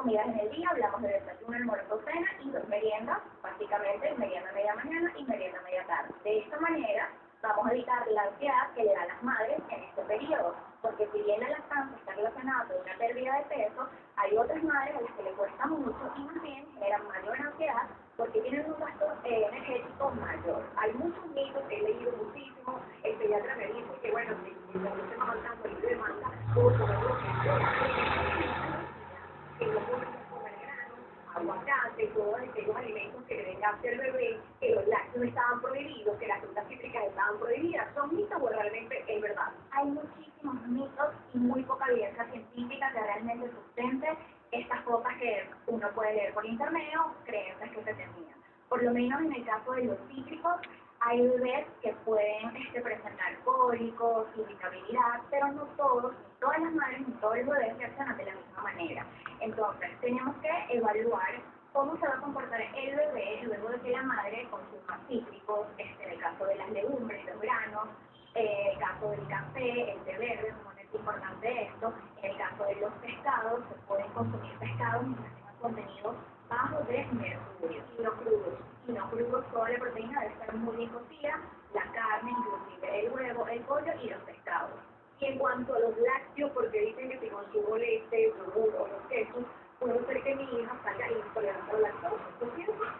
comidas en el día, hablamos de desayuno, almuerzo, cena y dos meriendas, básicamente merienda media mañana y merienda media tarde. De esta manera vamos a evitar la ansiedad que le dan las madres en este periodo, porque si bien la lactancia está relacionada con una pérdida de peso, hay otras madres a las que les cuesta mucho y más bien generan mayor ansiedad porque tienen un gasto eh, energético mayor. Hay muchos mitos que he leído muchísimo, el pediatra me dice que bueno, si, el demanda, puedo comer lo que no puedo comer grano, aguacate, todos aquellos alimentos que le den al bebé, que los lácteos estaban prohibidos, que las frutas cítricas estaban prohibidas. ¿Son mitos o realmente es verdad? Hay muchísimos mitos y muy poca evidencia científica que realmente sustente estas cosas que uno puede leer por internet o creencias que se tenían. Por lo menos en el caso de los cítricos, hay bebés que pueden este, presentar cólicos, irritabilidad, pero no todos, todas las madres, ni todos los bebés reaccionan de la misma manera. Entonces, tenemos que evaluar cómo se va a comportar el bebé luego de que la madre consuma cítricos, este, en el caso de las legumbres, los granos, eh, el caso del café, el té verde, como es importante esto, en el caso de los pescados, se pueden consumir pescados mientras tengan contenido bajo de mercurio. Y no crudos. Y no crudos, toda la proteína debe estar muy bien cocida, la carne, inclusive el huevo, el pollo y los pescados. Y en cuanto a los lácteos, porque dicen que si consumo leche, yogur o los quesos, puede ser que mi hija salga intolerante a la lactosa.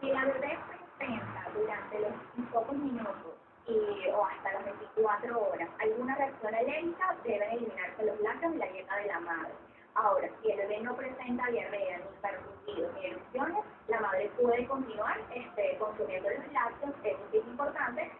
Si la bebé presenta durante los pocos minutos y, o hasta las 24 horas alguna reacción alérgica, deben eliminarse los lácteos de la dieta de la madre. Ahora, si el bebé no presenta diarrea, ni percutidos, ni erupciones, la madre puede continuar este, consumiendo los lácteos, eso sí es importante,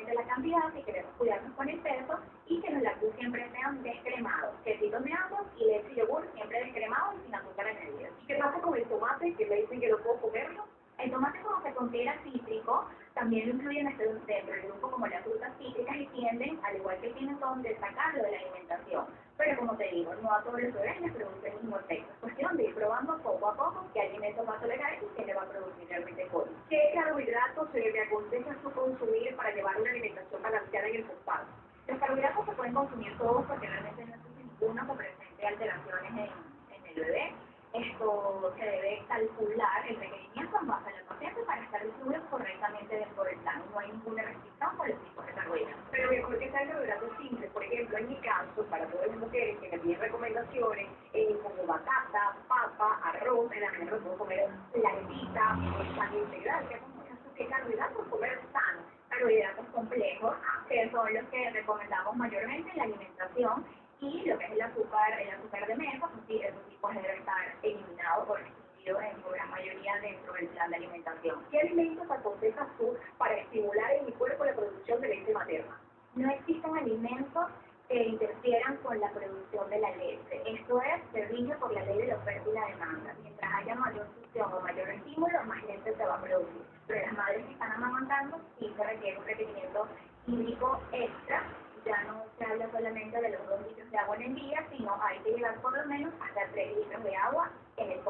igualmente la cantidad si queremos cuidarnos con el peso y que los lácteos siempre sean descremados, quesitos de ambos y leche y yogur siempre descremados y sin azúcar añadida. ¿Y qué pasa con el tomate que me dicen que no puedo comerlo? El tomate como se considera cítrico, también lo incluyen dentro del grupo como las frutas cítricas y tienden, al igual que tienen son, de sacarlo de la alimentación. Pero como te digo, no a todos los bebés les produce el mismo efecto. Es cuestión de ir probando poco a poco qué alimentos va a tolerar y qué le va a producir realmente cólico. ¿Qué carbohidratos se le aconseja su consumir para llevar una alimentación balanceada en el postparto? Los carbohidratos se pueden consumir todos porque realmente no existe ninguno que presente alteraciones en, en el bebé. Esto se debe calcular el requerimiento en base al paciente para estar distribuido correctamente dentro del plan. No hay ninguna restricción por el tipo de carbohidratos. Pero mejor que sean carbohidratos simples. Por ejemplo, en mi caso, para todas las mujeres que me piden recomendaciones, eh, como batata, papa, arroz, en la mañana puedo comer larguita, pan integral, que ¿qué carbohidratos comer sano? Carbohidratos complejos, que son los que recomendamos mayormente en la alimentación y lo que es el azúcar, el azúcar de mesa, pues sí, esos tipos debe estar eliminado o restringido en su gran mayoría dentro del plan de alimentación. ¿Qué alimentos aconsejas tú para estimular en mi cuerpo la producción de leche materna? No existen alimentos que interfieran con la producción de la leche. Esto es, se rige por la ley de la oferta y la demanda. Haya mayor succión o mayor estímulo, más leche se va a producir. Pero las madres que están amamantando sí se requiere un requerimiento hídrico extra ya no se habla solamente de los dos litros de agua en el día, sino hay que llevar por lo menos hasta tres litros de agua en el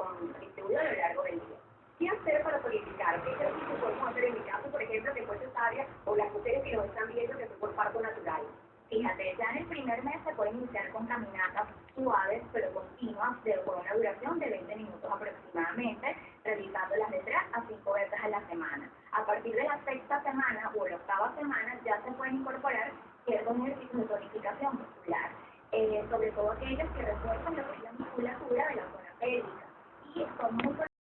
distribuido a lo largo del día. ¿Qué hacer para purificar? ¿Qué ejercicio podemos hacer en mi caso, por ejemplo, que fue cesárea, o las mujeres que nos están viendo que fue por parto natural? Fíjate, ya en el primer mes se puede iniciar con caminatas suaves pero continuas de con una duración de 20 minutos aproximadamente, realizándolas de 3 a 5 veces a la semana. A partir de la sexta semana o la octava semana ya se pueden incorporar ciertos ejercicios de tonificación muscular, eh, sobre todo aquellos que refuerzan lo que es la musculatura de la zona pélvica y son muy